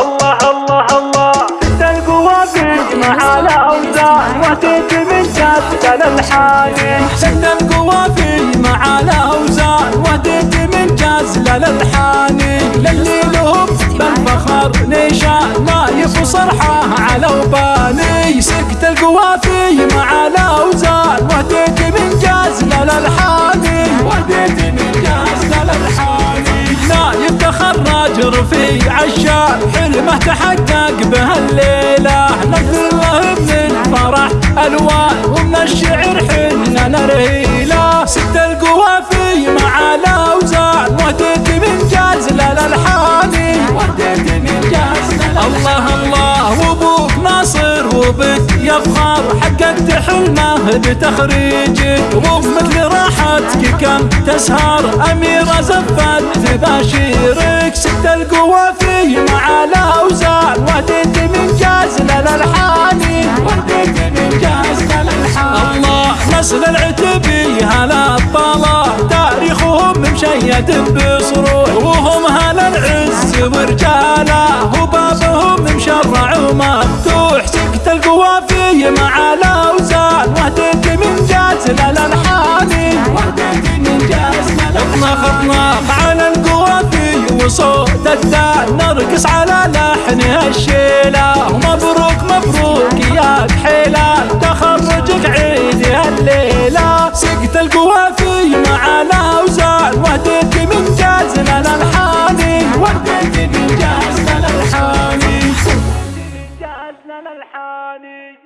الله الله الله. ست القوافي مع الاوزان واتيت من جاد الحاني ست القوافي مع الاوزان واتيت من جاز للحاني للي لهم بالفخر نيشان. نايف وصرحه على وباني. سكت القوافي مع الاوزان واتيت من جاز للحاني واتيت من جاز للحاني نايف رفيع الشان حلمه تحقق به الليلة نقدر له من الفرح ألوان ومن الشعر حنا نرهيله ست القوافي مع الاوزان واتيت من جاز للالحاني واتيت من جاز الله الله وأبوك ناصر وبك يفخر حققت حلمه بتخريجك ومثل راحتك كم تسهر. اميره زفت تباشيرك ست القوافي مع الاوزان واتيت من جاز للالحاني واتيت من جاز للالحاني الله نسل العتبي هلا الطلا. تاريخهم مشيد بصروح مع الاوزان وحدك من جاز الالحاني وحدك من جاز اطناخ اطناخ على القوافي وصوت الدال نرقص على لحن الشيله مبروك مبروك يا حلال تخرجك عيد الليلة سقت القوافي مع الاوزان وحدك من جاز الالحاني وحدك من جاز الالحاني الحاني